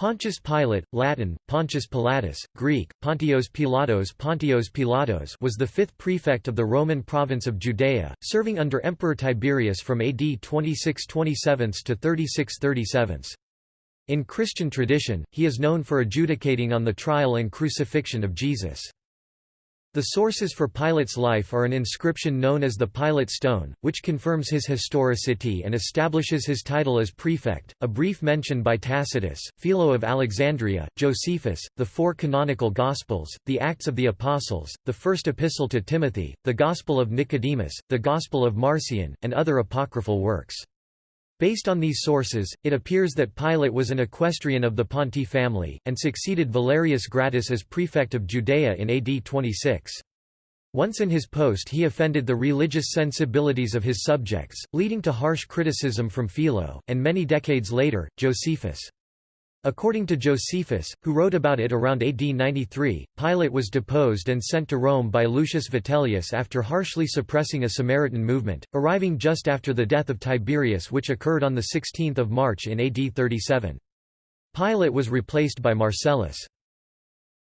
Pontius Pilate, Latin, Pontius Pilatus, Greek, Pontios Pilatos Pontios Pilatos was the fifth prefect of the Roman province of Judea, serving under Emperor Tiberius from AD 26-27 to 36-37. In Christian tradition, he is known for adjudicating on the trial and crucifixion of Jesus. The sources for Pilate's life are an inscription known as the Pilate Stone, which confirms his historicity and establishes his title as prefect, a brief mention by Tacitus, Philo of Alexandria, Josephus, the four canonical Gospels, the Acts of the Apostles, the First Epistle to Timothy, the Gospel of Nicodemus, the Gospel of Marcion, and other apocryphal works. Based on these sources, it appears that Pilate was an equestrian of the Ponti family, and succeeded Valerius Gratus as prefect of Judea in AD 26. Once in his post he offended the religious sensibilities of his subjects, leading to harsh criticism from Philo, and many decades later, Josephus. According to Josephus, who wrote about it around AD 93, Pilate was deposed and sent to Rome by Lucius Vitellius after harshly suppressing a Samaritan movement, arriving just after the death of Tiberius which occurred on 16 March in AD 37. Pilate was replaced by Marcellus.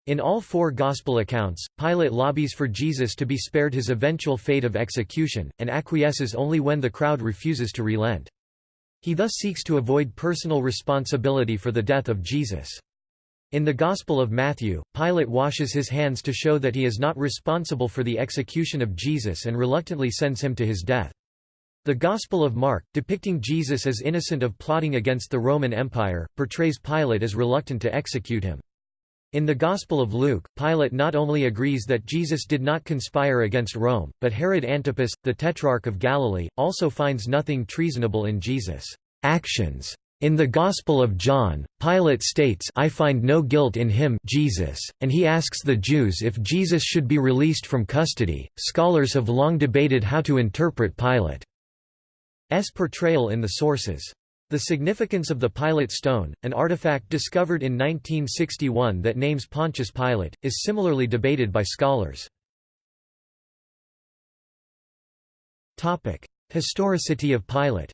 In all four Gospel accounts, Pilate lobbies for Jesus to be spared his eventual fate of execution, and acquiesces only when the crowd refuses to relent. He thus seeks to avoid personal responsibility for the death of Jesus. In the Gospel of Matthew, Pilate washes his hands to show that he is not responsible for the execution of Jesus and reluctantly sends him to his death. The Gospel of Mark, depicting Jesus as innocent of plotting against the Roman Empire, portrays Pilate as reluctant to execute him. In the Gospel of Luke, Pilate not only agrees that Jesus did not conspire against Rome, but Herod Antipas, the Tetrarch of Galilee, also finds nothing treasonable in Jesus' actions. In the Gospel of John, Pilate states I find no guilt in him Jesus, and he asks the Jews if Jesus should be released from custody. Scholars have long debated how to interpret Pilate's portrayal in the sources. The significance of the Pilate stone, an artifact discovered in 1961 that names Pontius Pilate, is similarly debated by scholars. Historicity of Pilate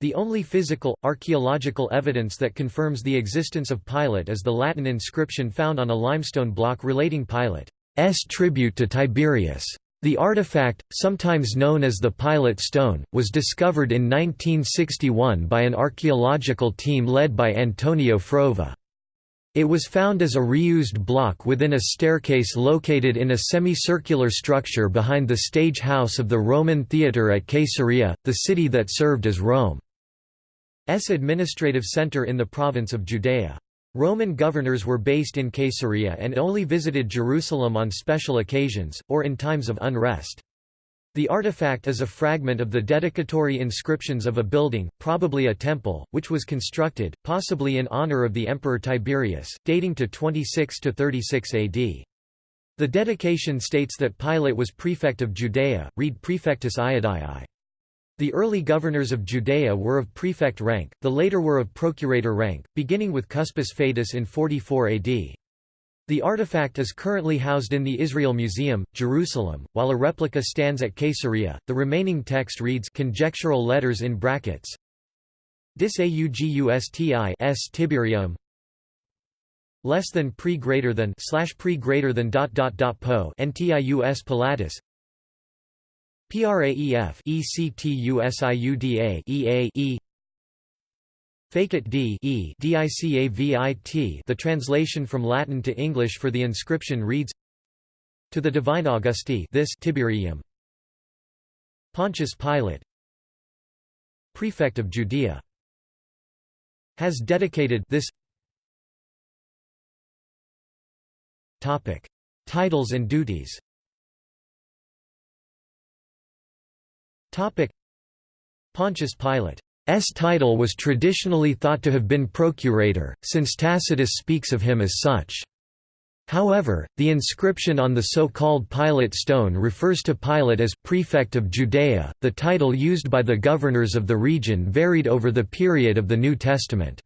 the only physical, archaeological evidence that confirms the existence of Pilate is the Latin inscription found on a limestone block relating Pilate's tribute to Tiberius. The artifact, sometimes known as the Pilate Stone, was discovered in 1961 by an archaeological team led by Antonio Frova. It was found as a reused block within a staircase located in a semicircular structure behind the stage house of the Roman theatre at Caesarea, the city that served as Rome's administrative center in the province of Judea. Roman governors were based in Caesarea and only visited Jerusalem on special occasions, or in times of unrest. The artifact is a fragment of the dedicatory inscriptions of a building, probably a temple, which was constructed, possibly in honor of the Emperor Tiberius, dating to 26 to 36 AD. The dedication states that Pilate was prefect of Judea, read Prefectus Iudaeae. The early governors of Judea were of prefect rank, the later were of procurator rank, beginning with Cuspius Fadus in 44 AD. The artifact is currently housed in the Israel Museum, Jerusalem, while a replica stands at Caesarea. The remaining text reads conjectural letters in brackets. Dis augusti s Tiberium less than pre greater than slash pre greater than dot dot dot po ntius pilatus PRAEF ECTUSIUDA EA E D E DICAVIT The translation from Latin to English for the inscription reads To the divine Augusti this Tiberium. Pontius Pilate Prefect of Judea has dedicated this Topic Titles and duties Pontius Pilate's title was traditionally thought to have been procurator, since Tacitus speaks of him as such. However, the inscription on the so-called Pilate stone refers to Pilate as prefect of Judea. The title used by the governors of the region varied over the period of the New Testament.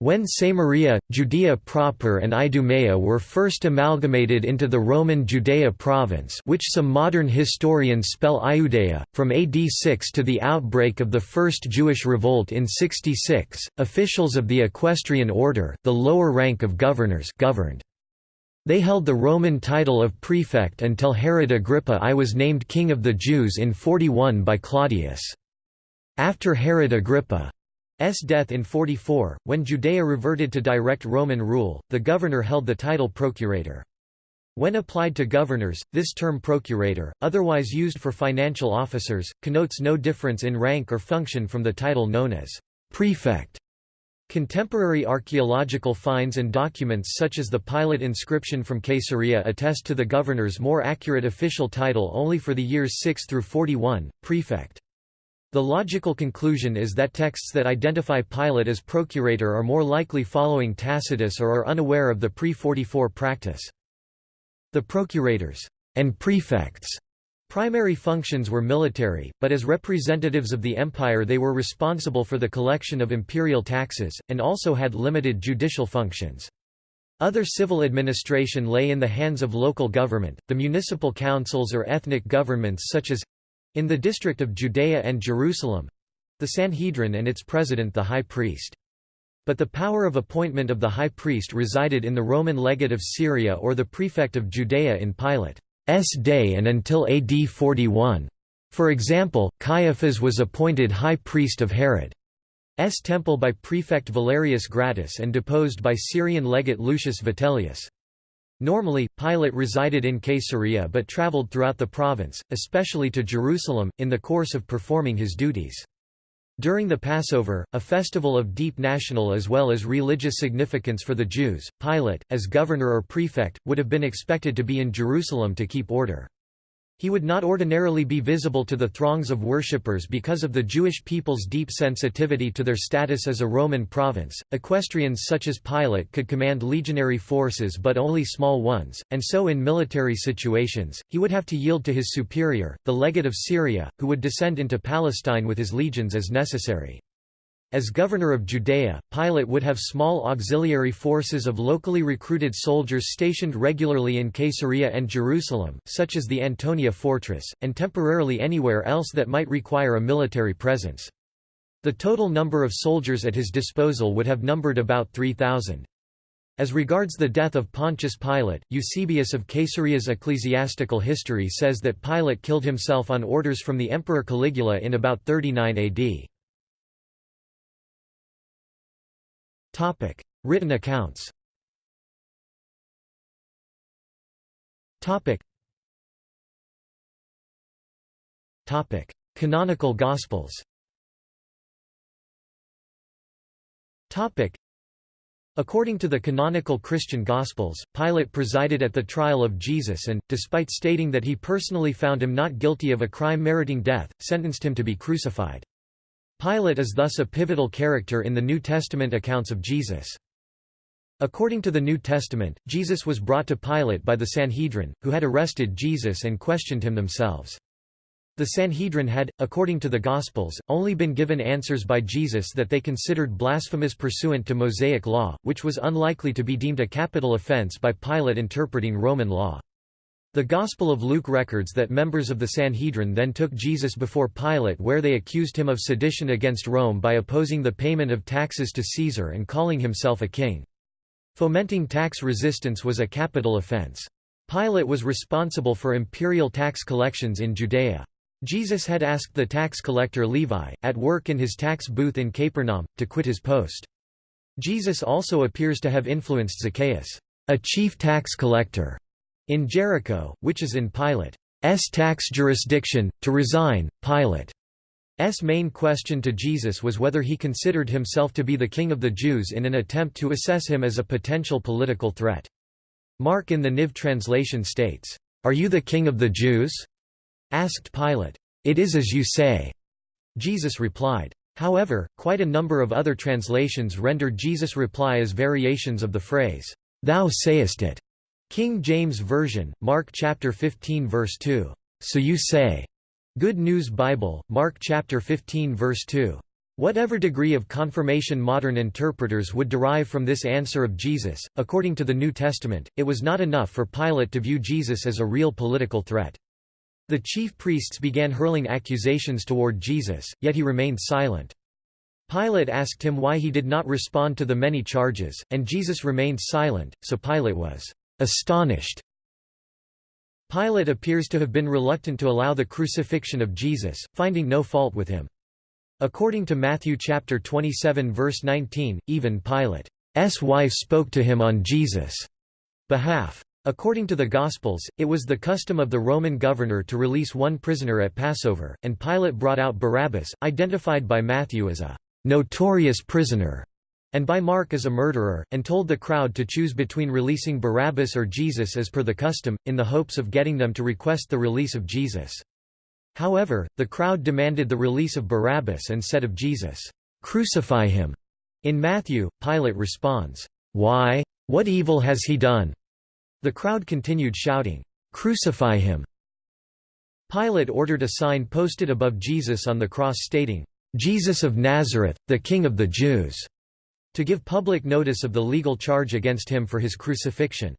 When Samaria, Judea proper and Idumea were first amalgamated into the Roman Judea province which some modern historians spell Iudea, from AD 6 to the outbreak of the First Jewish Revolt in 66, officials of the equestrian order, the lower rank of governors governed. They held the Roman title of prefect until Herod Agrippa I was named king of the Jews in 41 by Claudius. After Herod Agrippa S death in 44, when Judea reverted to direct Roman rule, the governor held the title procurator. When applied to governors, this term procurator, otherwise used for financial officers, connotes no difference in rank or function from the title known as prefect. Contemporary archaeological finds and documents such as the Pilate inscription from Caesarea attest to the governor's more accurate official title only for the years 6 through 41, prefect. The logical conclusion is that texts that identify Pilate as procurator are more likely following Tacitus or are unaware of the pre-44 practice. The procurators and prefects primary functions were military, but as representatives of the empire they were responsible for the collection of imperial taxes, and also had limited judicial functions. Other civil administration lay in the hands of local government, the municipal councils or ethnic governments such as in the district of Judea and Jerusalem—the Sanhedrin and its president the high priest. But the power of appointment of the high priest resided in the Roman legate of Syria or the prefect of Judea in Pilate's day and until AD 41. For example, Caiaphas was appointed high priest of Herod's temple by prefect Valerius Gratus and deposed by Syrian legate Lucius Vitellius. Normally, Pilate resided in Caesarea but traveled throughout the province, especially to Jerusalem, in the course of performing his duties. During the Passover, a festival of deep national as well as religious significance for the Jews, Pilate, as governor or prefect, would have been expected to be in Jerusalem to keep order. He would not ordinarily be visible to the throngs of worshippers because of the Jewish people's deep sensitivity to their status as a Roman province. Equestrians such as Pilate could command legionary forces but only small ones, and so in military situations, he would have to yield to his superior, the legate of Syria, who would descend into Palestine with his legions as necessary. As governor of Judea, Pilate would have small auxiliary forces of locally recruited soldiers stationed regularly in Caesarea and Jerusalem, such as the Antonia fortress, and temporarily anywhere else that might require a military presence. The total number of soldiers at his disposal would have numbered about 3,000. As regards the death of Pontius Pilate, Eusebius of Caesarea's ecclesiastical history says that Pilate killed himself on orders from the Emperor Caligula in about 39 AD. Topic: Written accounts. Topic. Topic: Canonical Gospels. Topic. According to the canonical Christian Gospels, Pilate presided at the trial of Jesus and, despite stating that he personally found him not guilty of a crime meriting death, sentenced him to be crucified. Pilate is thus a pivotal character in the New Testament accounts of Jesus. According to the New Testament, Jesus was brought to Pilate by the Sanhedrin, who had arrested Jesus and questioned him themselves. The Sanhedrin had, according to the Gospels, only been given answers by Jesus that they considered blasphemous pursuant to Mosaic law, which was unlikely to be deemed a capital offense by Pilate interpreting Roman law. The Gospel of Luke records that members of the Sanhedrin then took Jesus before Pilate where they accused him of sedition against Rome by opposing the payment of taxes to Caesar and calling himself a king. Fomenting tax resistance was a capital offense. Pilate was responsible for imperial tax collections in Judea. Jesus had asked the tax collector Levi, at work in his tax booth in Capernaum, to quit his post. Jesus also appears to have influenced Zacchaeus, a chief tax collector, in Jericho, which is in Pilate's tax jurisdiction, to resign, Pilate's main question to Jesus was whether he considered himself to be the king of the Jews in an attempt to assess him as a potential political threat. Mark in the Niv translation states, "'Are you the king of the Jews?' asked Pilate. "'It is as you say,' Jesus replied. However, quite a number of other translations render Jesus' reply as variations of the phrase, "'Thou sayest it' King James Version, Mark chapter 15 verse 2. So you say. Good News Bible, Mark chapter 15 verse 2. Whatever degree of confirmation modern interpreters would derive from this answer of Jesus, according to the New Testament, it was not enough for Pilate to view Jesus as a real political threat. The chief priests began hurling accusations toward Jesus, yet he remained silent. Pilate asked him why he did not respond to the many charges, and Jesus remained silent, so Pilate was astonished. Pilate appears to have been reluctant to allow the crucifixion of Jesus, finding no fault with him. According to Matthew chapter 27 verse 19, even Pilate's wife spoke to him on Jesus' behalf. According to the Gospels, it was the custom of the Roman governor to release one prisoner at Passover, and Pilate brought out Barabbas, identified by Matthew as a notorious prisoner, and by Mark as a murderer, and told the crowd to choose between releasing Barabbas or Jesus as per the custom, in the hopes of getting them to request the release of Jesus. However, the crowd demanded the release of Barabbas and said of Jesus, "'Crucify him!' In Matthew, Pilate responds, "'Why? What evil has he done?' The crowd continued shouting, "'Crucify him!' Pilate ordered a sign posted above Jesus on the cross stating, "'Jesus of Nazareth, the King of the Jews' to give public notice of the legal charge against him for his crucifixion.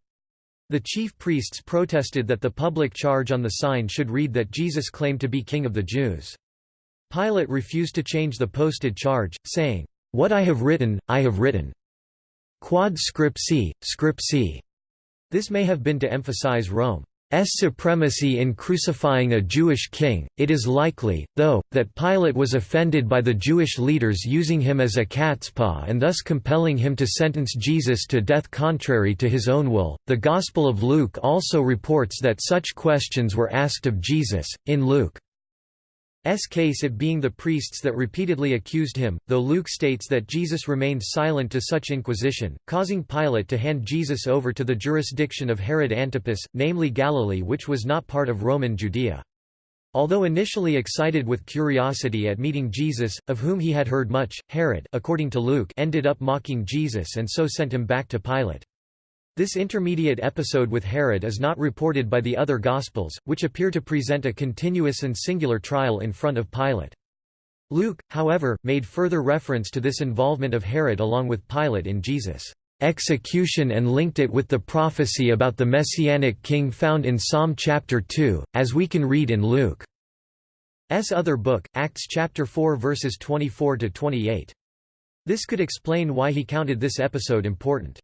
The chief priests protested that the public charge on the sign should read that Jesus claimed to be King of the Jews. Pilate refused to change the posted charge, saying, "'What I have written, I have written. Quod scripsi, scripsi." This may have been to emphasize Rome. S supremacy in crucifying a Jewish king, it is likely, though, that Pilate was offended by the Jewish leaders using him as a catspaw and thus compelling him to sentence Jesus to death contrary to his own will. The Gospel of Luke also reports that such questions were asked of Jesus, in Luke S case it being the priests that repeatedly accused him, though Luke states that Jesus remained silent to such inquisition, causing Pilate to hand Jesus over to the jurisdiction of Herod Antipas, namely Galilee which was not part of Roman Judea. Although initially excited with curiosity at meeting Jesus, of whom he had heard much, Herod according to Luke ended up mocking Jesus and so sent him back to Pilate. This intermediate episode with Herod is not reported by the other Gospels, which appear to present a continuous and singular trial in front of Pilate. Luke, however, made further reference to this involvement of Herod along with Pilate in Jesus' execution and linked it with the prophecy about the Messianic king found in Psalm chapter 2, as we can read in Luke's other book, Acts chapter 4 verses 24–28. This could explain why he counted this episode important.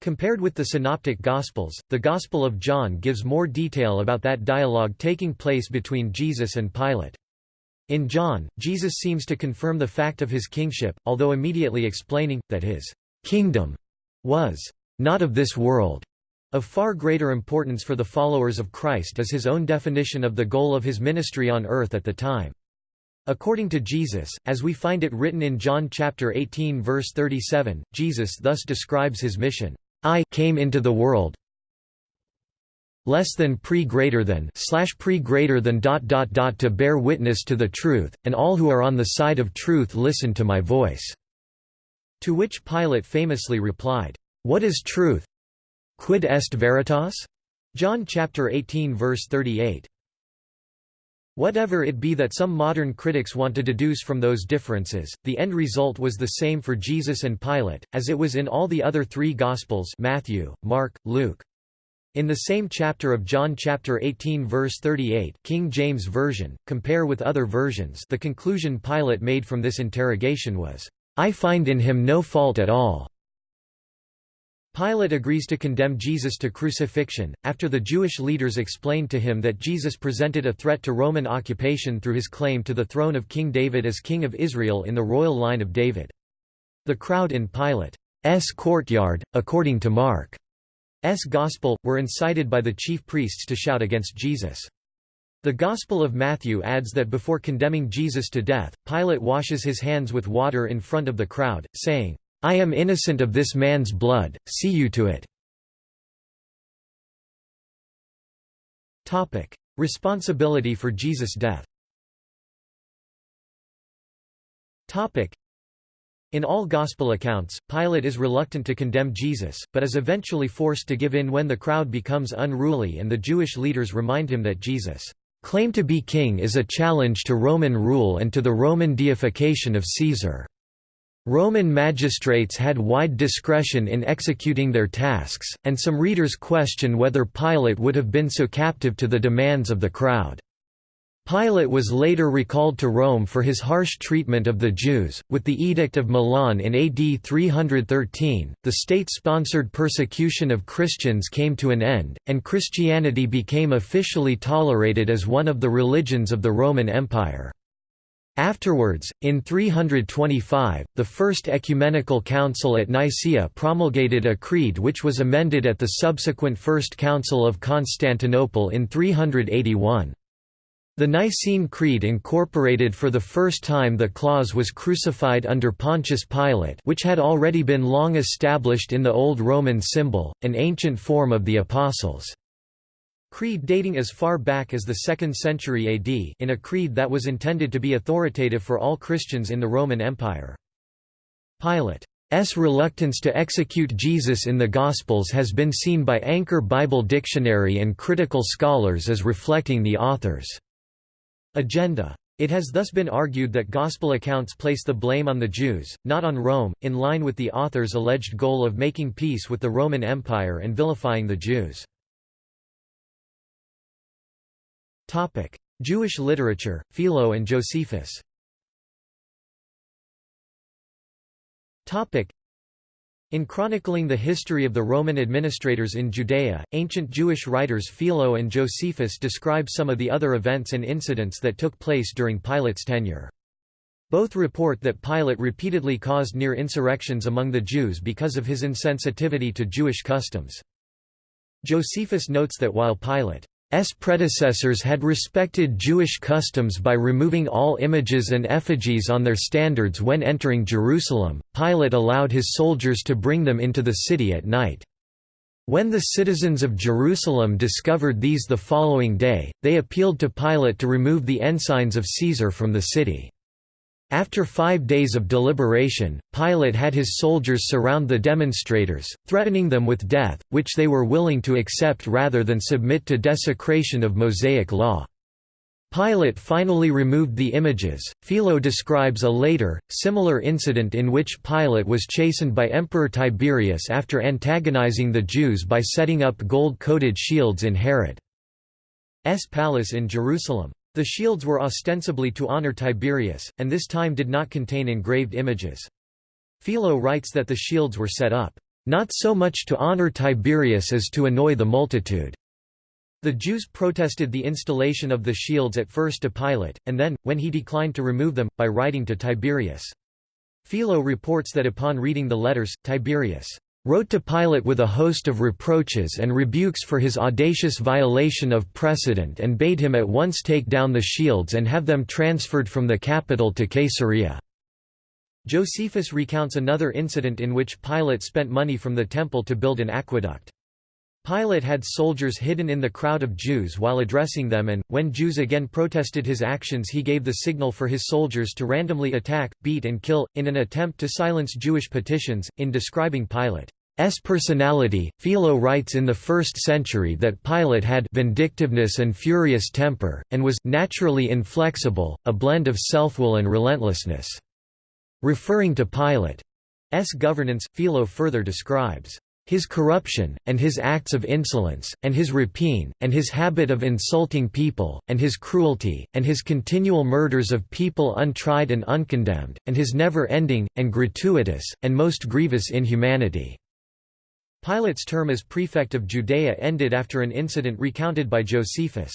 Compared with the Synoptic Gospels, the Gospel of John gives more detail about that dialogue taking place between Jesus and Pilate. In John, Jesus seems to confirm the fact of his kingship, although immediately explaining, that his kingdom was not of this world. Of far greater importance for the followers of Christ is his own definition of the goal of his ministry on earth at the time. According to Jesus, as we find it written in John chapter 18 verse 37, Jesus thus describes his mission. I came into the world less than pre greater than slash pre greater than dot dot dot to bear witness to the truth, and all who are on the side of truth listen to my voice." To which Pilate famously replied, "What is truth? Quid est veritas?" John chapter 18 verse 38. Whatever it be that some modern critics want to deduce from those differences, the end result was the same for Jesus and Pilate, as it was in all the other three Gospels Matthew, Mark, Luke. In the same chapter of John chapter 18 verse 38 King James Version, compare with other versions the conclusion Pilate made from this interrogation was, "'I find in him no fault at all." Pilate agrees to condemn Jesus to crucifixion, after the Jewish leaders explained to him that Jesus presented a threat to Roman occupation through his claim to the throne of King David as King of Israel in the royal line of David. The crowd in Pilate's courtyard, according to Mark's Gospel, were incited by the chief priests to shout against Jesus. The Gospel of Matthew adds that before condemning Jesus to death, Pilate washes his hands with water in front of the crowd, saying, I am innocent of this man's blood, see you to it. Responsibility for Jesus' death in all Gospel accounts, Pilate is reluctant to condemn Jesus, but is eventually forced to give in when the crowd becomes unruly and the Jewish leaders remind him that Jesus' Claim to be king is a challenge to Roman rule and to the Roman deification of Caesar. Roman magistrates had wide discretion in executing their tasks, and some readers question whether Pilate would have been so captive to the demands of the crowd. Pilate was later recalled to Rome for his harsh treatment of the Jews. With the Edict of Milan in AD 313, the state sponsored persecution of Christians came to an end, and Christianity became officially tolerated as one of the religions of the Roman Empire. Afterwards, in 325, the First Ecumenical Council at Nicaea promulgated a creed which was amended at the subsequent First Council of Constantinople in 381. The Nicene Creed incorporated for the first time the clause was crucified under Pontius Pilate which had already been long established in the Old Roman symbol, an ancient form of the Apostles' Creed dating as far back as the 2nd century AD in a creed that was intended to be authoritative for all Christians in the Roman Empire. Pilate's reluctance to execute Jesus in the Gospels has been seen by Anchor Bible Dictionary and critical scholars as reflecting the author's agenda. It has thus been argued that Gospel accounts place the blame on the Jews, not on Rome, in line with the author's alleged goal of making peace with the Roman Empire and vilifying the Jews. Jewish literature, Philo and Josephus Topic: in chronicling the history of the Roman administrators in Judea, ancient Jewish writers Philo and Josephus describe some of the other events and incidents that took place during Pilate's tenure. Both report that Pilate repeatedly caused near insurrections among the Jews because of his insensitivity to Jewish customs. Josephus notes that while Pilate S predecessors had respected Jewish customs by removing all images and effigies on their standards when entering Jerusalem, Pilate allowed his soldiers to bring them into the city at night. When the citizens of Jerusalem discovered these the following day, they appealed to Pilate to remove the ensigns of Caesar from the city. After five days of deliberation, Pilate had his soldiers surround the demonstrators, threatening them with death, which they were willing to accept rather than submit to desecration of Mosaic law. Pilate finally removed the images. Philo describes a later, similar incident in which Pilate was chastened by Emperor Tiberius after antagonizing the Jews by setting up gold-coated shields in Herod's palace in Jerusalem. The shields were ostensibly to honor Tiberius, and this time did not contain engraved images. Philo writes that the shields were set up, "...not so much to honor Tiberius as to annoy the multitude." The Jews protested the installation of the shields at first to Pilate, and then, when he declined to remove them, by writing to Tiberius. Philo reports that upon reading the letters, Tiberius wrote to Pilate with a host of reproaches and rebukes for his audacious violation of precedent and bade him at once take down the shields and have them transferred from the capital to Caesarea. Josephus recounts another incident in which Pilate spent money from the temple to build an aqueduct. Pilate had soldiers hidden in the crowd of Jews while addressing them and, when Jews again protested his actions he gave the signal for his soldiers to randomly attack, beat and kill, in an attempt to silence Jewish petitions. In describing Pilate's personality, Philo writes in the 1st century that Pilate had vindictiveness and furious temper, and was naturally inflexible, a blend of self-will and relentlessness. Referring to Pilate's governance, Philo further describes his corruption, and his acts of insolence, and his rapine, and his habit of insulting people, and his cruelty, and his continual murders of people untried and uncondemned, and his never-ending, and gratuitous, and most grievous inhumanity." Pilate's term as prefect of Judea ended after an incident recounted by Josephus.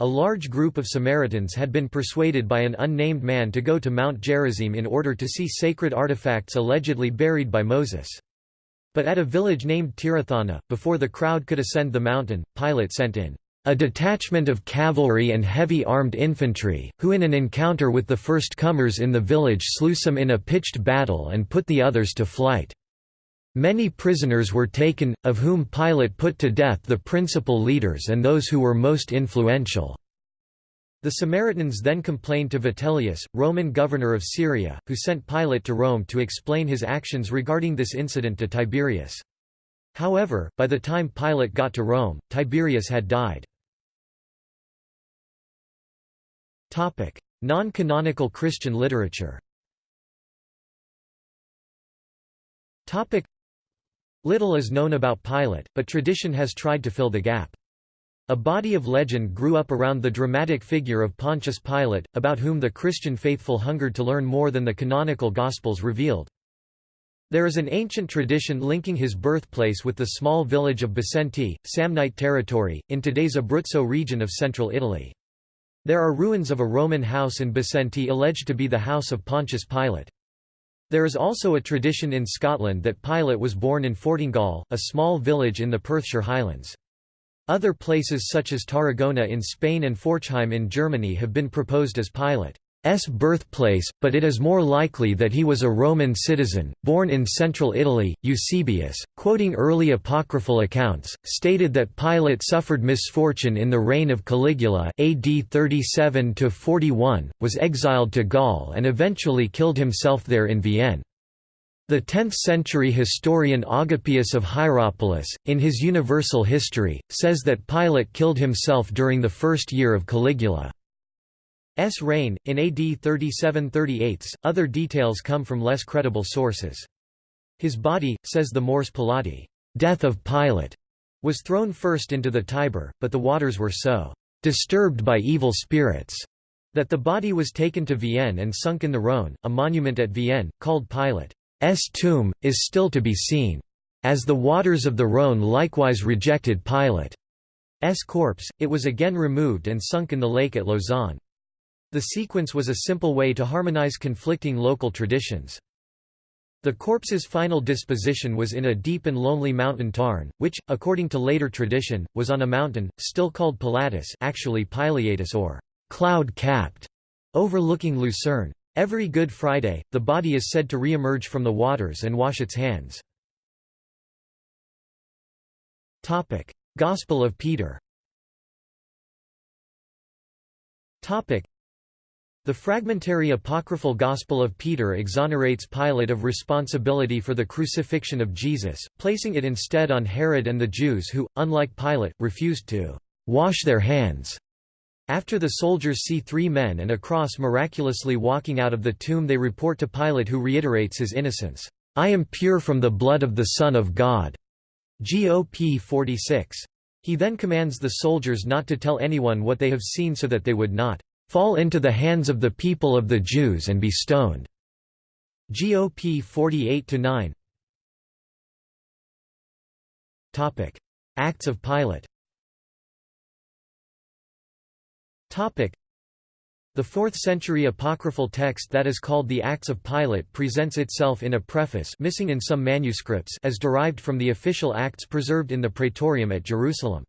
A large group of Samaritans had been persuaded by an unnamed man to go to Mount Gerizim in order to see sacred artifacts allegedly buried by Moses. But at a village named Tirathana, before the crowd could ascend the mountain, Pilate sent in a detachment of cavalry and heavy armed infantry, who in an encounter with the first comers in the village slew some in a pitched battle and put the others to flight. Many prisoners were taken, of whom Pilate put to death the principal leaders and those who were most influential. The Samaritans then complained to Vitellius, Roman governor of Syria, who sent Pilate to Rome to explain his actions regarding this incident to Tiberius. However, by the time Pilate got to Rome, Tiberius had died. Non-canonical Christian literature Little is known about Pilate, but tradition has tried to fill the gap. A body of legend grew up around the dramatic figure of Pontius Pilate, about whom the Christian faithful hungered to learn more than the canonical Gospels revealed. There is an ancient tradition linking his birthplace with the small village of Bisenti, Samnite territory, in today's Abruzzo region of central Italy. There are ruins of a Roman house in Bisenti alleged to be the house of Pontius Pilate. There is also a tradition in Scotland that Pilate was born in Fortingall, a small village in the Perthshire Highlands. Other places such as Tarragona in Spain and Forchheim in Germany have been proposed as Pilate. S birthplace, but it is more likely that he was a Roman citizen, born in central Italy. Eusebius, quoting early apocryphal accounts, stated that Pilate suffered misfortune in the reign of Caligula AD 37 41, was exiled to Gaul and eventually killed himself there in Vienne. The 10th-century historian Agapius of Hierapolis, in his Universal History, says that Pilate killed himself during the first year of Caligula. S reign, in AD 37–38, other details come from less credible sources. His body, says the Mors Pilati, death of Pilate, was thrown first into the Tiber, but the waters were so disturbed by evil spirits that the body was taken to Vienne and sunk in the Rhône. A monument at Vienne, called Pilate's tomb, is still to be seen. As the waters of the Rhône likewise rejected Pilate's corpse, it was again removed and sunk in the lake at Lausanne. The sequence was a simple way to harmonize conflicting local traditions. The corpse's final disposition was in a deep and lonely mountain tarn, which, according to later tradition, was on a mountain, still called Pilatus actually Pileatus or cloud-capped, overlooking Lucerne. Every Good Friday, the body is said to re-emerge from the waters and wash its hands. Gospel of Peter the fragmentary apocryphal Gospel of Peter exonerates Pilate of responsibility for the crucifixion of Jesus, placing it instead on Herod and the Jews who, unlike Pilate, refused to «wash their hands». After the soldiers see three men and a cross miraculously walking out of the tomb they report to Pilate who reiterates his innocence, "'I am pure from the blood of the Son of God' GOP 46. He then commands the soldiers not to tell anyone what they have seen so that they would not fall into the hands of the people of the Jews and be stoned. GOP 48-9 Topic: Acts of Pilate. The 4th-century apocryphal text that is called the Acts of Pilate presents itself in a preface missing in some manuscripts as derived from the official acts preserved in the Praetorium at Jerusalem.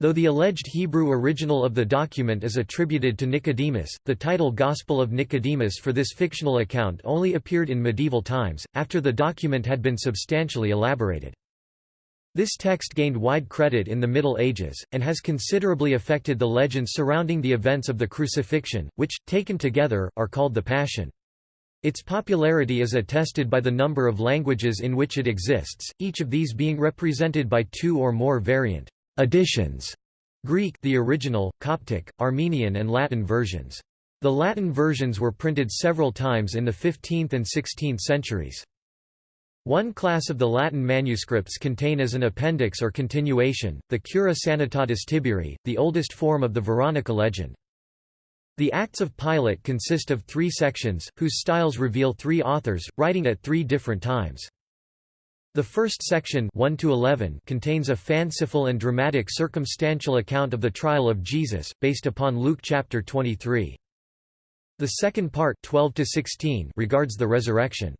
Though the alleged Hebrew original of the document is attributed to Nicodemus, the title Gospel of Nicodemus for this fictional account only appeared in medieval times, after the document had been substantially elaborated. This text gained wide credit in the Middle Ages, and has considerably affected the legends surrounding the events of the crucifixion, which, taken together, are called the Passion. Its popularity is attested by the number of languages in which it exists, each of these being represented by two or more variant Editions Greek the original, Coptic, Armenian and Latin versions. The Latin versions were printed several times in the 15th and 16th centuries. One class of the Latin manuscripts contain as an appendix or continuation, the Cura Sanitatis Tiberi, the oldest form of the Veronica legend. The Acts of Pilate consist of three sections, whose styles reveal three authors, writing at three different times. The first section 1 to 11 contains a fanciful and dramatic circumstantial account of the trial of Jesus, based upon Luke chapter 23. The second part 12 to 16 regards the resurrection.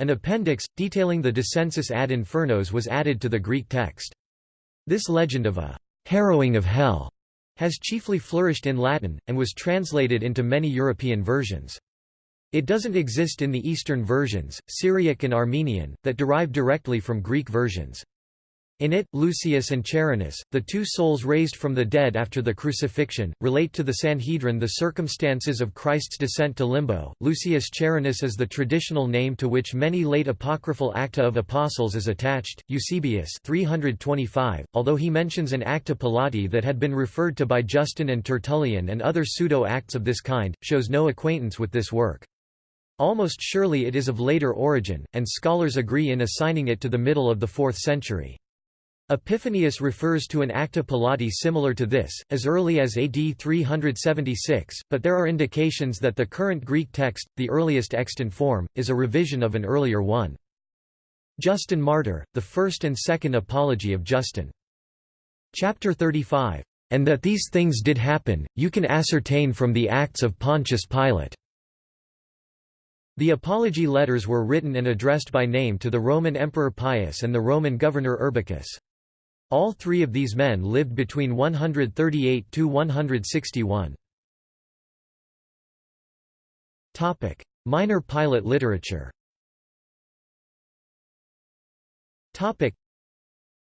An appendix, detailing the descensus ad infernos was added to the Greek text. This legend of a harrowing of hell has chiefly flourished in Latin, and was translated into many European versions. It doesn't exist in the Eastern versions, Syriac and Armenian, that derive directly from Greek versions. In it, Lucius and Charinus, the two souls raised from the dead after the crucifixion, relate to the Sanhedrin the circumstances of Christ's descent to limbo. Lucius Charinus is the traditional name to which many late apocryphal Acta of Apostles is attached. Eusebius 325, although he mentions an Acta Pilati that had been referred to by Justin and Tertullian and other pseudo-acts of this kind, shows no acquaintance with this work. Almost surely it is of later origin, and scholars agree in assigning it to the middle of the 4th century. Epiphanius refers to an Acta pilati similar to this, as early as AD 376, but there are indications that the current Greek text, the earliest extant form, is a revision of an earlier one. Justin Martyr, the first and second Apology of Justin. Chapter 35. And that these things did happen, you can ascertain from the Acts of Pontius Pilate. The Apology letters were written and addressed by name to the Roman Emperor Pius and the Roman governor Urbicus. All three of these men lived between 138 to 161. Topic: Minor Pilate literature. Topic: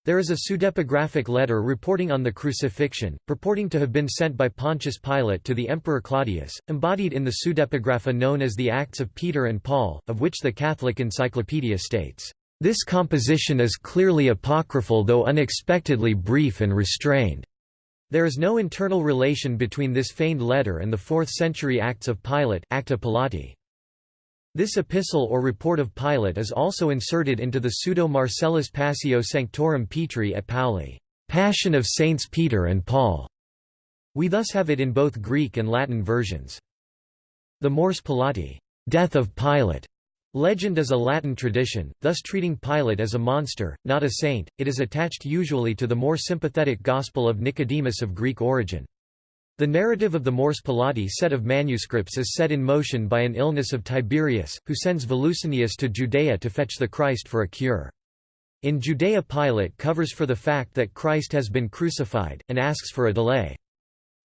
There is a pseudepigraphic letter reporting on the crucifixion, purporting to have been sent by Pontius Pilate to the Emperor Claudius, embodied in the pseudepigrapha known as the Acts of Peter and Paul, of which the Catholic Encyclopedia states this composition is clearly apocryphal though unexpectedly brief and restrained. There is no internal relation between this feigned letter and the 4th-century Acts of Pilate Acta Pilati. This epistle or report of Pilate is also inserted into the Pseudo-Marcellus Passio Sanctorum Petri et Pauli Passion of Saints Peter and Paul. We thus have it in both Greek and Latin versions. The Mors Pilati Death of Pilate Legend is a Latin tradition, thus treating Pilate as a monster, not a saint. It is attached usually to the more sympathetic Gospel of Nicodemus of Greek origin. The narrative of the Mors Pilati set of manuscripts is set in motion by an illness of Tiberius, who sends Volucinius to Judea to fetch the Christ for a cure. In Judea Pilate covers for the fact that Christ has been crucified, and asks for a delay.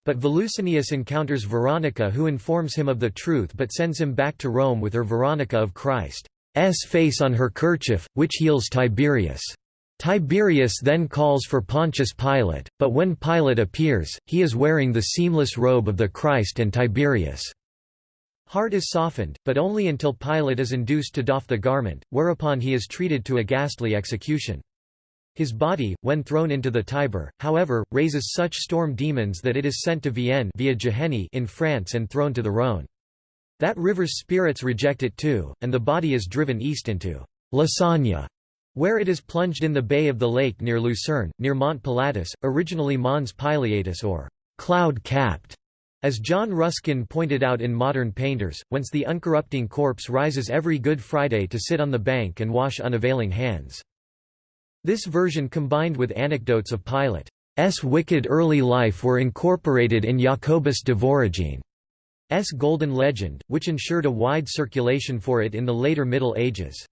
But Volucinius encounters Veronica who informs him of the truth but sends him back to Rome with her Veronica of Christ's face on her kerchief, which heals Tiberius. Tiberius then calls for Pontius Pilate, but when Pilate appears, he is wearing the seamless robe of the Christ and Tiberius' heart is softened, but only until Pilate is induced to doff the garment, whereupon he is treated to a ghastly execution. His body, when thrown into the Tiber, however, raises such storm demons that it is sent to Vienne via Geheny in France and thrown to the Rhône. That river's spirits reject it too, and the body is driven east into Lausanne, where it is plunged in the bay of the lake near Lucerne, near Mont Pilatus, originally Mons Pileatus or cloud-capped, as John Ruskin pointed out in Modern Painters, whence the uncorrupting corpse rises every Good Friday to sit on the bank and wash unavailing hands. This version combined with anecdotes of Pilate's wicked early life were incorporated in Jacobus de Voragine's Golden Legend, which ensured a wide circulation for it in the later Middle Ages.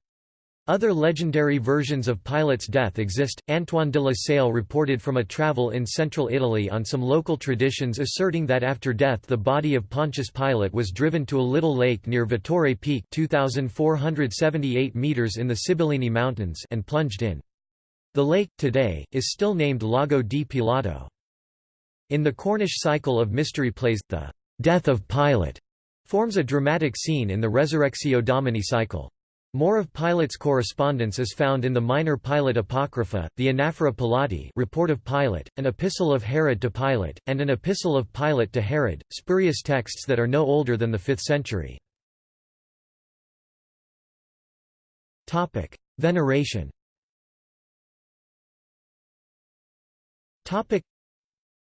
Other legendary versions of Pilate's death exist. Antoine de la Salle reported from a travel in central Italy on some local traditions asserting that after death the body of Pontius Pilate was driven to a little lake near Vettore Peak 2478 meters in the Sibillini Mountains and plunged in. The lake, today, is still named Lago di Pilato. In the Cornish cycle of mystery plays, the «Death of Pilate» forms a dramatic scene in the Resurrectio Domini cycle. More of Pilate's correspondence is found in the Minor Pilate Apocrypha, the Anaphora Pilati report of Pilate, an epistle of Herod to Pilate, and an epistle of Pilate to Herod, spurious texts that are no older than the 5th century. Veneration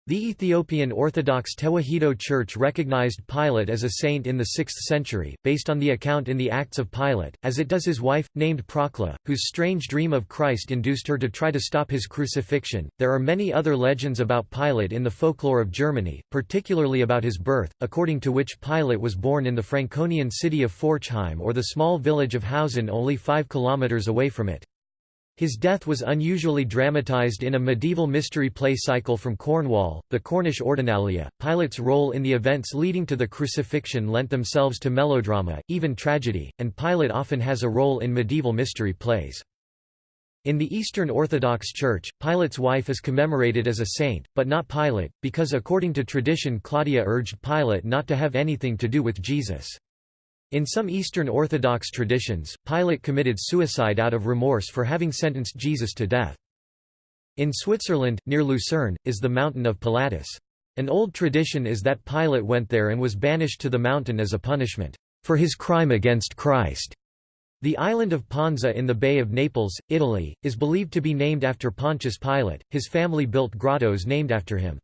The Ethiopian Orthodox Tewahedo Church recognized Pilate as a saint in the 6th century, based on the account in the Acts of Pilate, as it does his wife, named Procla, whose strange dream of Christ induced her to try to stop his crucifixion. There are many other legends about Pilate in the folklore of Germany, particularly about his birth, according to which Pilate was born in the Franconian city of Forchheim or the small village of Hausen only 5 kilometers away from it. His death was unusually dramatized in a medieval mystery play cycle from Cornwall, the Cornish Ordinalia. Pilate's role in the events leading to the crucifixion lent themselves to melodrama, even tragedy, and Pilate often has a role in medieval mystery plays. In the Eastern Orthodox Church, Pilate's wife is commemorated as a saint, but not Pilate, because according to tradition Claudia urged Pilate not to have anything to do with Jesus. In some Eastern Orthodox traditions, Pilate committed suicide out of remorse for having sentenced Jesus to death. In Switzerland, near Lucerne, is the Mountain of Pilatus. An old tradition is that Pilate went there and was banished to the mountain as a punishment for his crime against Christ. The island of Ponza in the Bay of Naples, Italy, is believed to be named after Pontius Pilate. His family built grottos named after him.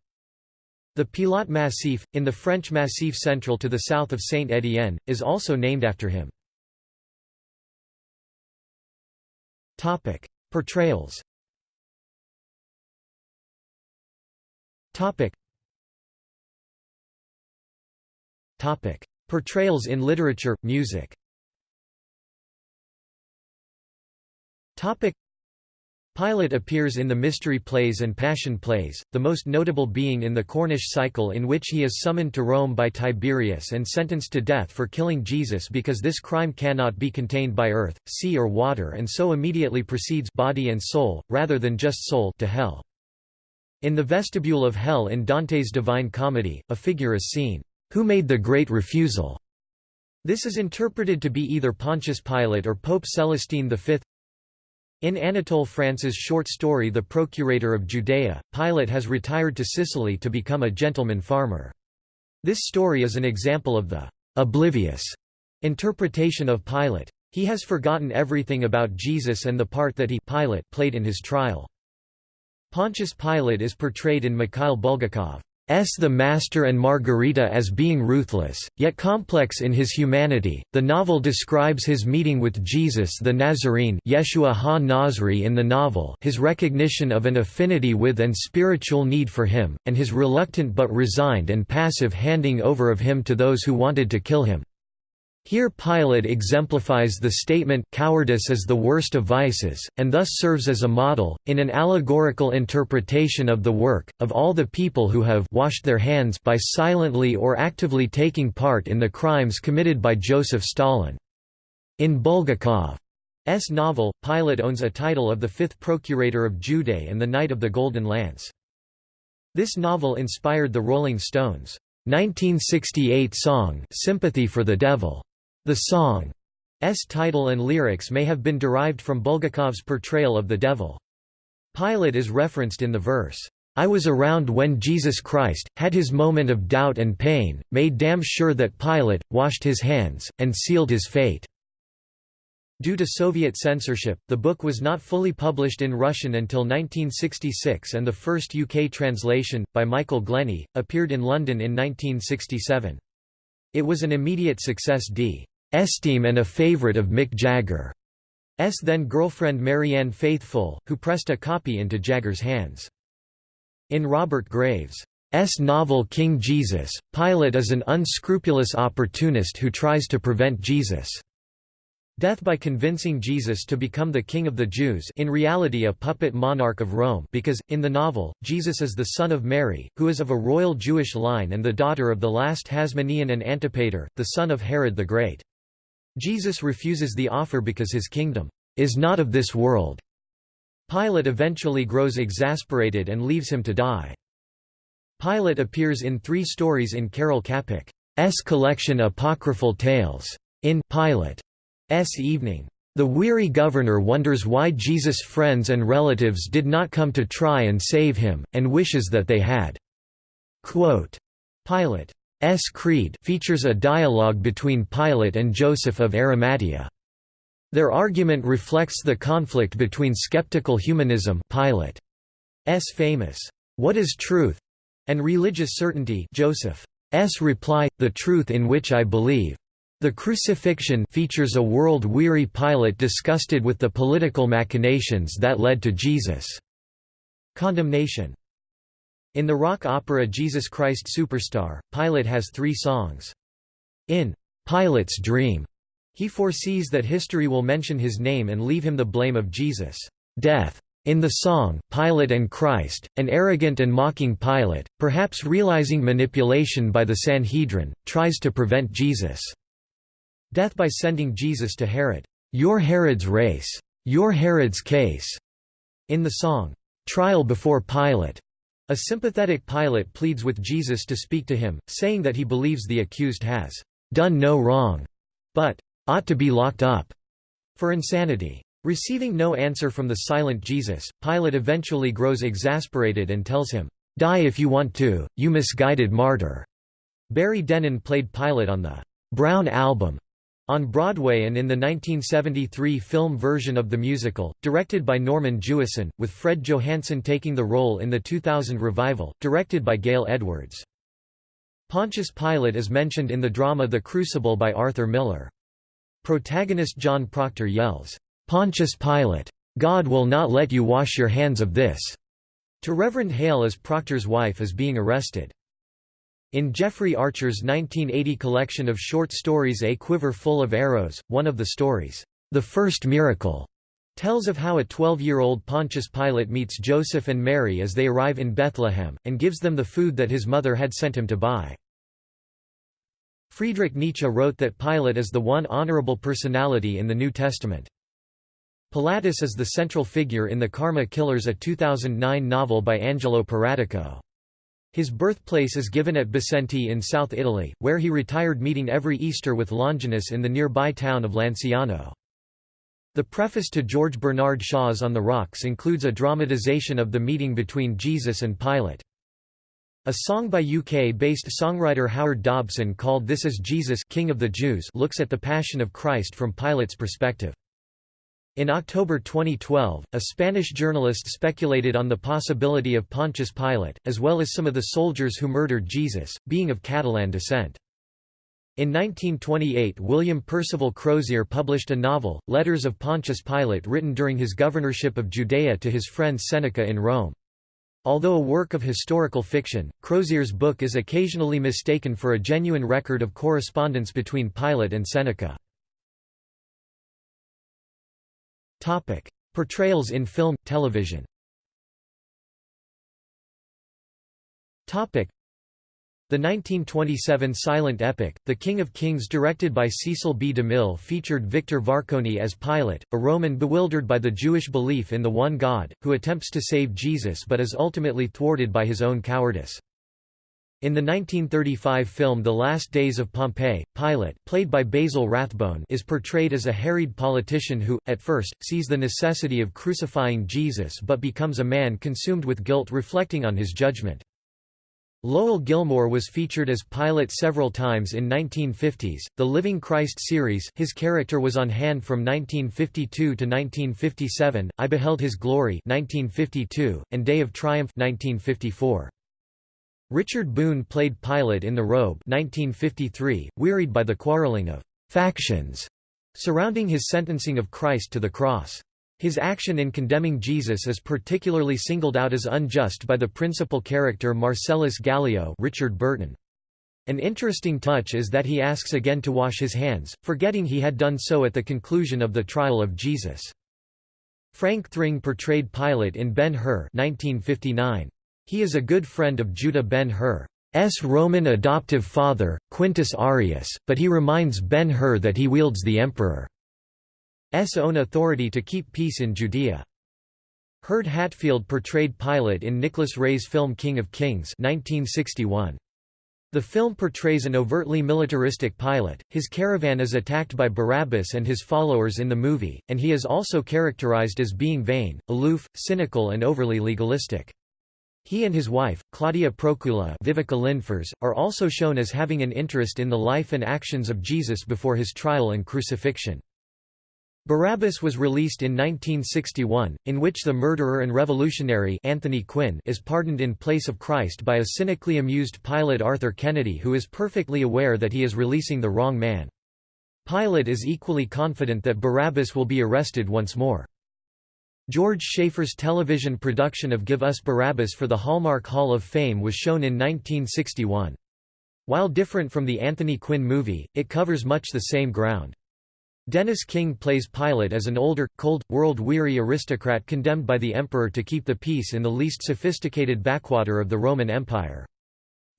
The Pilote Massif, in the French Massif central to the south of Saint-Étienne, is also named after him. Portrayals Portrayals in literature, music Pilate appears in the mystery plays and passion plays, the most notable being in the Cornish cycle in which he is summoned to Rome by Tiberius and sentenced to death for killing Jesus because this crime cannot be contained by earth, sea or water and so immediately proceeds body and soul, rather than just soul to hell. In the vestibule of hell in Dante's Divine Comedy, a figure is seen, "...who made the great refusal?" This is interpreted to be either Pontius Pilate or Pope Celestine V. In Anatole France's short story The Procurator of Judea, Pilate has retired to Sicily to become a gentleman farmer. This story is an example of the «oblivious» interpretation of Pilate. He has forgotten everything about Jesus and the part that he Pilate played in his trial. Pontius Pilate is portrayed in Mikhail Bulgakov. S. The Master and Margarita as being ruthless, yet complex in his humanity. The novel describes his meeting with Jesus the Nazarene Yeshua ha-Nazri in the novel his recognition of an affinity with and spiritual need for him, and his reluctant but resigned and passive handing over of him to those who wanted to kill him. Here Pilate exemplifies the statement cowardice is the worst of vices, and thus serves as a model, in an allegorical interpretation of the work, of all the people who have washed their hands by silently or actively taking part in the crimes committed by Joseph Stalin. In Bulgakov's novel, Pilate owns a title of the fifth procurator of Judea and the Knight of the Golden Lance. This novel inspired the Rolling Stones' 1968 song Sympathy for the Devil. The song's title and lyrics may have been derived from Bulgakov's portrayal of the devil. Pilate is referenced in the verse, I was around when Jesus Christ, had his moment of doubt and pain, made damn sure that Pilate, washed his hands, and sealed his fate." Due to Soviet censorship, the book was not fully published in Russian until 1966 and the first UK translation, by Michael Glenny, appeared in London in 1967. It was an immediate success d. Esteem and a favorite of Mick Jagger's then-girlfriend Marianne Faithfull, who pressed a copy into Jagger's hands. In Robert Graves' S. novel King Jesus, Pilate is an unscrupulous opportunist who tries to prevent Jesus' death by convincing Jesus to become the king of the Jews in reality a puppet monarch of Rome because, in the novel, Jesus is the son of Mary, who is of a royal Jewish line and the daughter of the last Hasmonean and Antipater, the son of Herod the Great. Jesus refuses the offer because his kingdom is not of this world. Pilate eventually grows exasperated and leaves him to die. Pilate appears in three stories in Karel Čapek's collection Apocryphal Tales. In Pilate's Evening. The weary governor wonders why Jesus' friends and relatives did not come to try and save him, and wishes that they had. Quote, Pilate S. Creed features a dialogue between Pilate and Joseph of Arimathea. Their argument reflects the conflict between skeptical humanism Pilate's famous, "'What is truth?' and religious certainty Joseph's reply, the truth in which I believe. The crucifixion features a world-weary Pilate disgusted with the political machinations that led to Jesus' condemnation. In the rock opera Jesus Christ Superstar, Pilate has three songs. In Pilate's Dream, he foresees that history will mention his name and leave him the blame of Jesus' death. In the song, Pilate and Christ, an arrogant and mocking Pilate, perhaps realizing manipulation by the Sanhedrin, tries to prevent Jesus' death by sending Jesus to Herod. Your Herod's race. Your Herod's case. In the song, "'Trial Before Pilate' a sympathetic Pilate pleads with Jesus to speak to him, saying that he believes the accused has "'done no wrong' but "'ought to be locked up' for insanity. Receiving no answer from the silent Jesus, Pilate eventually grows exasperated and tells him, "'Die if you want to, you misguided martyr'". Barry Dennen played Pilate on the "'Brown Album' on Broadway and in the 1973 film version of the musical, directed by Norman Jewison, with Fred Johanson taking the role in the 2000 revival, directed by Gail Edwards. Pontius Pilate is mentioned in the drama The Crucible by Arthur Miller. Protagonist John Proctor yells, "'Pontius Pilate! God will not let you wash your hands of this!' to Reverend Hale as Proctor's wife is being arrested. In Jeffrey Archer's 1980 collection of short stories A Quiver Full of Arrows, one of the stories, The First Miracle, tells of how a 12-year-old Pontius Pilate meets Joseph and Mary as they arrive in Bethlehem, and gives them the food that his mother had sent him to buy. Friedrich Nietzsche wrote that Pilate is the one honorable personality in the New Testament. Pilatus is the central figure in The Karma Killers a 2009 novel by Angelo Paratico. His birthplace is given at Bisenti in South Italy, where he retired meeting every Easter with Longinus in the nearby town of Lanciano. The preface to George Bernard Shaw's On the Rocks includes a dramatization of the meeting between Jesus and Pilate. A song by UK-based songwriter Howard Dobson called This Is Jesus King of the Jews looks at the Passion of Christ from Pilate's perspective. In October 2012, a Spanish journalist speculated on the possibility of Pontius Pilate, as well as some of the soldiers who murdered Jesus, being of Catalan descent. In 1928 William Percival Crozier published a novel, Letters of Pontius Pilate written during his governorship of Judea to his friend Seneca in Rome. Although a work of historical fiction, Crozier's book is occasionally mistaken for a genuine record of correspondence between Pilate and Seneca. Topic: Portrayals in film, television. Topic: The 1927 silent epic, The King of Kings directed by Cecil B. DeMille featured Victor Varconi as Pilate, a Roman bewildered by the Jewish belief in the one God, who attempts to save Jesus but is ultimately thwarted by his own cowardice. In the 1935 film The Last Days of Pompeii, Pilate played by Basil Rathbone is portrayed as a harried politician who, at first, sees the necessity of crucifying Jesus but becomes a man consumed with guilt reflecting on his judgment. Lowell Gilmore was featured as Pilate several times in 1950s, the Living Christ series his character was on hand from 1952 to 1957, I Beheld His Glory 1952, and Day of Triumph 1954. Richard Boone played Pilate in The Robe 1953, wearied by the quarreling of «factions» surrounding his sentencing of Christ to the cross. His action in condemning Jesus is particularly singled out as unjust by the principal character Marcellus Gallio Richard Burton. An interesting touch is that he asks again to wash his hands, forgetting he had done so at the conclusion of the trial of Jesus. Frank Thring portrayed Pilate in Ben-Hur 1959. He is a good friend of Judah Ben-Hur's Roman adoptive father, Quintus Arius, but he reminds Ben-Hur that he wields the emperor's own authority to keep peace in Judea. Hurd Hatfield portrayed Pilate in Nicholas Ray's film King of Kings 1961. The film portrays an overtly militaristic Pilate, his caravan is attacked by Barabbas and his followers in the movie, and he is also characterized as being vain, aloof, cynical and overly legalistic. He and his wife, Claudia Procula Viveca Lindfors, are also shown as having an interest in the life and actions of Jesus before his trial and crucifixion. Barabbas was released in 1961, in which the murderer and revolutionary Anthony Quinn is pardoned in place of Christ by a cynically amused Pilate Arthur Kennedy who is perfectly aware that he is releasing the wrong man. Pilate is equally confident that Barabbas will be arrested once more. George Schaefer's television production of Give Us Barabbas for the Hallmark Hall of Fame was shown in 1961. While different from the Anthony Quinn movie, it covers much the same ground. Dennis King plays Pilate as an older, cold, world-weary aristocrat condemned by the emperor to keep the peace in the least sophisticated backwater of the Roman Empire.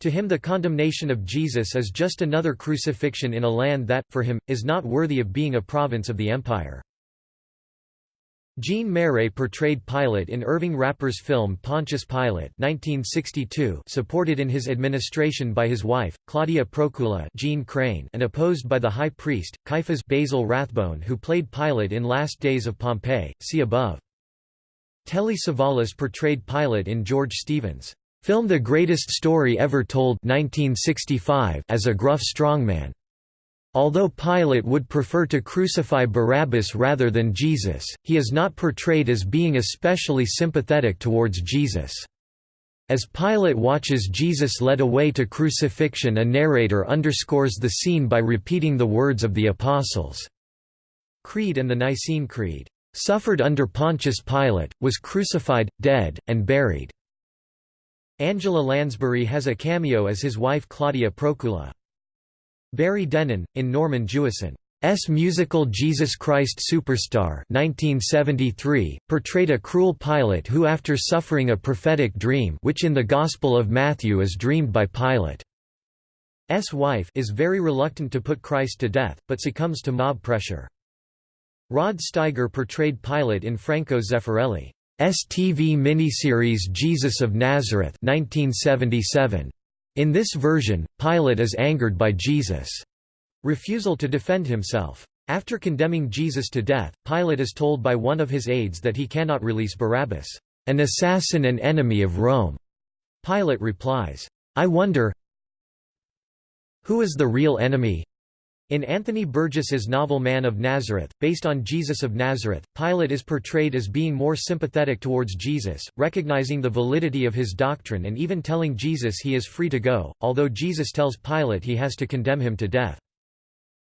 To him the condemnation of Jesus is just another crucifixion in a land that, for him, is not worthy of being a province of the empire. Jean Marais portrayed Pilate in Irving Rapper's film Pontius Pilate 1962 supported in his administration by his wife, Claudia Procula Jeanne Crain and opposed by the high priest, Caiaphas Basil Rathbone who played Pilate in Last Days of Pompeii, see above. Telly Savalas portrayed Pilate in George Stevens' film The Greatest Story Ever Told 1965 as a gruff strongman. Although Pilate would prefer to crucify Barabbas rather than Jesus, he is not portrayed as being especially sympathetic towards Jesus. As Pilate watches Jesus led away to crucifixion a narrator underscores the scene by repeating the words of the Apostles' Creed and the Nicene Creed, "...suffered under Pontius Pilate, was crucified, dead, and buried." Angela Lansbury has a cameo as his wife Claudia Procula. Barry Dennen, in Norman Jewison's musical Jesus Christ Superstar 1973, portrayed a cruel Pilate who after suffering a prophetic dream which in the Gospel of Matthew is dreamed by Pilate's wife is very reluctant to put Christ to death, but succumbs to mob pressure. Rod Steiger portrayed Pilate in Franco Zeffirelli's TV miniseries Jesus of Nazareth 1977. In this version, Pilate is angered by Jesus' refusal to defend himself. After condemning Jesus to death, Pilate is told by one of his aides that he cannot release Barabbas, an assassin and enemy of Rome. Pilate replies, I wonder who is the real enemy? In Anthony Burgess's novel Man of Nazareth, based on Jesus of Nazareth, Pilate is portrayed as being more sympathetic towards Jesus, recognizing the validity of his doctrine and even telling Jesus he is free to go, although Jesus tells Pilate he has to condemn him to death.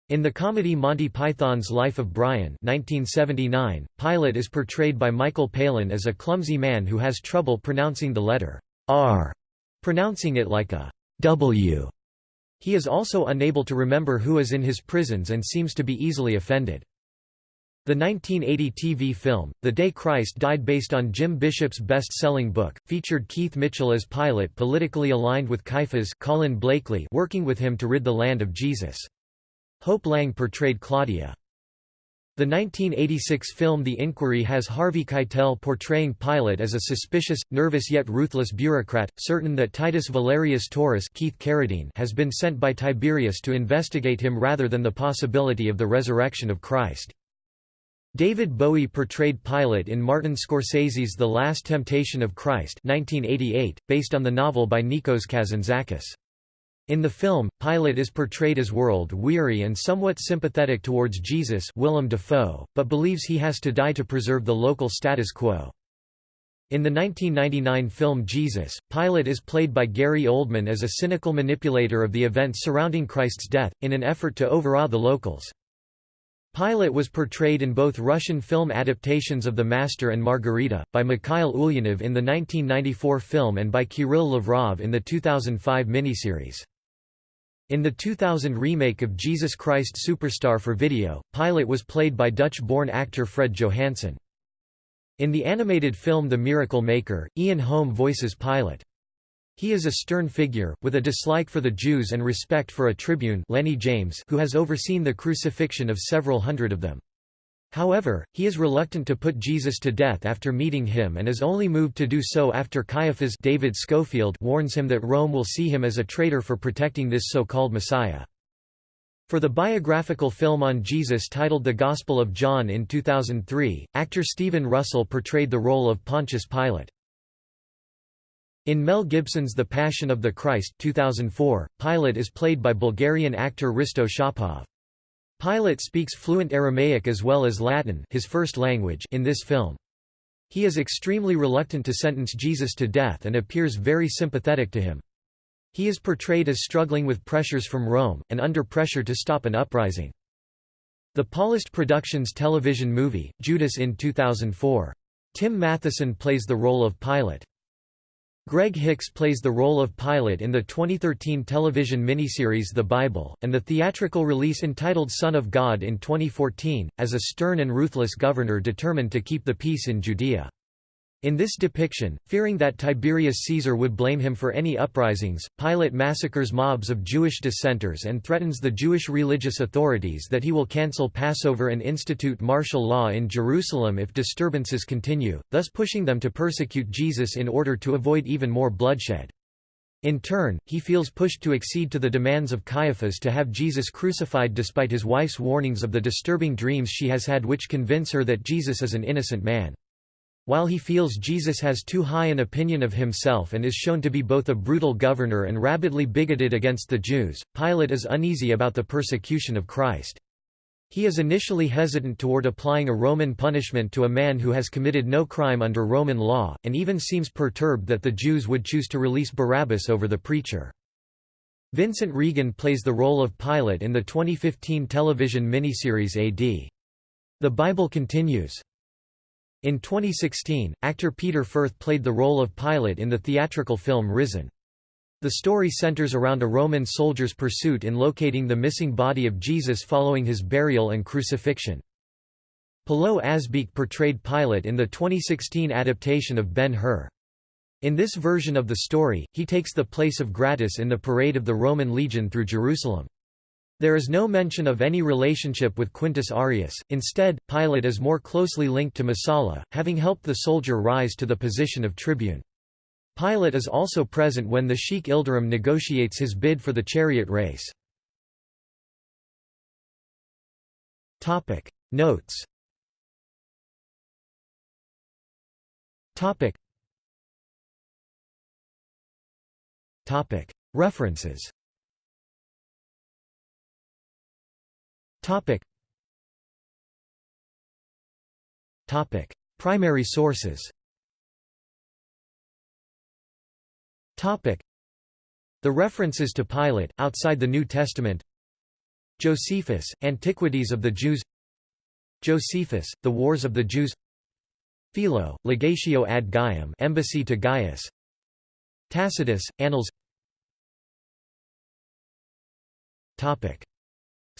In the comedy Monty Python's Life of Brian 1979, Pilate is portrayed by Michael Palin as a clumsy man who has trouble pronouncing the letter R, pronouncing it like a W. He is also unable to remember who is in his prisons and seems to be easily offended. The 1980 TV film, The Day Christ Died based on Jim Bishop's best-selling book, featured Keith Michell as Pilate politically aligned with Caiaphas Colin Blakely working with him to rid the land of Jesus. Hope Lange portrayed Claudia. The 1986 film The Inquiry has Harvey Keitel portraying Pilate as a suspicious, nervous yet ruthless bureaucrat, certain that Titus Valerius Taurus Keith Carradine has been sent by Tiberius to investigate him rather than the possibility of the resurrection of Christ. David Bowie portrayed Pilate in Martin Scorsese's The Last Temptation of Christ 1988, based on the novel by Nikos Kazantzakis. In the film, Pilate is portrayed as world-weary and somewhat sympathetic towards Jesus Willem Dafoe, but believes he has to die to preserve the local status quo. In the 1999 film Jesus, Pilate is played by Gary Oldman as a cynical manipulator of the events surrounding Christ's death, in an effort to overawe the locals. Pilate was portrayed in both Russian film adaptations of The Master and Margarita, by Mikhail Ulyanov in the 1994 film and by Kirill Lavrov in the 2005 miniseries. In the 2000 remake of Jesus Christ Superstar for video, Pilate was played by Dutch-born actor Fred Johanson. In the animated film The Miracle Maker, Ian Holm voices Pilate. He is a stern figure, with a dislike for the Jews and respect for a tribune Lenny James who has overseen the crucifixion of several hundred of them. However, he is reluctant to put Jesus to death after meeting him and is only moved to do so after Caiaphas David Schofield warns him that Rome will see him as a traitor for protecting this so-called Messiah. For the biographical film on Jesus titled The Gospel of John in 2003, actor Stephen Russell portrayed the role of Pontius Pilate. In Mel Gibson's The Passion of the Christ 2004, Pilate is played by Bulgarian actor Hristo Shopov. Pilate speaks fluent Aramaic as well as Latin his first language in this film. He is extremely reluctant to sentence Jesus to death and appears very sympathetic to him. He is portrayed as struggling with pressures from Rome, and under pressure to stop an uprising. The Paulist Productions television movie, Judas in 2004. Tim Matheson plays the role of Pilate. Greg Hicks plays the role of Pilate in the 2013 television miniseries The Bible, and the theatrical release entitled Son of God in 2014, as a stern and ruthless governor determined to keep the peace in Judea. In this depiction, fearing that Tiberius Caesar would blame him for any uprisings, Pilate massacres mobs of Jewish dissenters and threatens the Jewish religious authorities that he will cancel Passover and institute martial law in Jerusalem if disturbances continue, thus pushing them to persecute Jesus in order to avoid even more bloodshed. In turn, he feels pushed to accede to the demands of Caiaphas to have Jesus crucified despite his wife's warnings of the disturbing dreams she has had which convince her that Jesus is an innocent man. While he feels Jesus has too high an opinion of himself and is shown to be both a brutal governor and rabidly bigoted against the Jews, Pilate is uneasy about the persecution of Christ. He is initially hesitant toward applying a Roman punishment to a man who has committed no crime under Roman law, and even seems perturbed that the Jews would choose to release Barabbas over the preacher. Vincent Regan plays the role of Pilate in the 2015 television miniseries AD. The Bible continues. In 2016, actor Peter Firth played the role of Pilate in the theatrical film Risen. The story centers around a Roman soldier's pursuit in locating the missing body of Jesus following his burial and crucifixion. Pilou Asbæk portrayed Pilate in the 2016 adaptation of Ben-Hur. In this version of the story, he takes the place of Gratus in the parade of the Roman legion through Jerusalem. There is no mention of any relationship with Quintus Arius, instead, Pilate is more closely linked to Messala, having helped the soldier rise to the position of tribune. Pilate is also present when the Sheikh Ilderim negotiates his bid for the chariot race. Notes. References Topic. Topic. Primary sources Topic. The references to Pilate, outside the New Testament Josephus, Antiquities of the Jews Josephus, The Wars of the Jews Philo, Legatio ad Gaium Embassy to Gaius Tacitus, Annals Topic.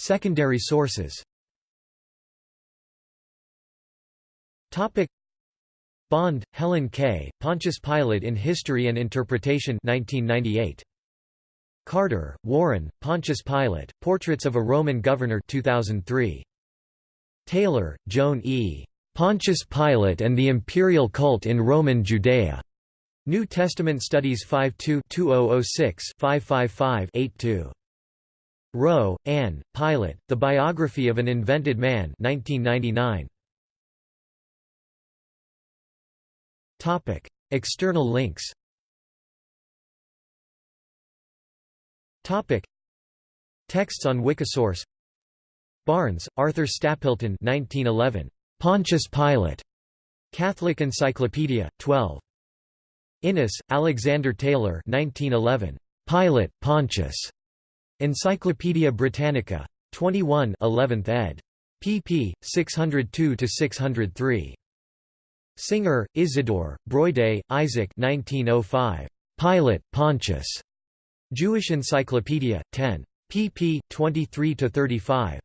Secondary sources Topic Bond, Helen K., Pontius Pilate in History and Interpretation 1998. Carter, Warren, Pontius Pilate, Portraits of a Roman Governor 2003. Taylor, Joan E. Pontius Pilate and the Imperial Cult in Roman Judea. New Testament Studies 52-2006-555-82. Wroe, Ann, Pilate, The Biography of an Invented Man 1999. External links Texts on Wikisource Barnes, Arthur Stapleton 1911. Pontius Pilate. Catholic Encyclopedia, 12. Innes, Alexander Taylor 1911. Pilate, Pontius. Encyclopædia Britannica. 21 11th ed. pp. 602–603. Singer, Isidore, Broide, Isaac 1905. Pilate, Pontius. Jewish Encyclopedia, 10. pp. 23–35.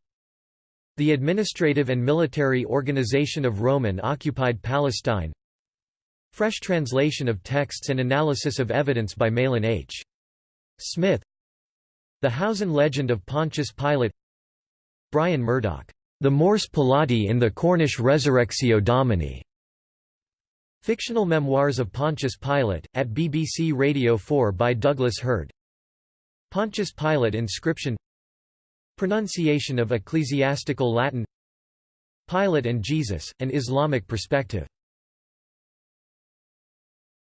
The Administrative and Military Organization of Roman-occupied Palestine Fresh translation of texts and analysis of evidence by Mahlon H. Smith the Hausen legend of Pontius Pilate. Brian Murdoch, The Mors Pilati in the Cornish Resurrexio Domini. Fictional Memoirs of Pontius Pilate, at BBC Radio 4 by Douglas Hurd. Pontius Pilate inscription. Pronunciation of ecclesiastical Latin. Pilate and Jesus, an Islamic perspective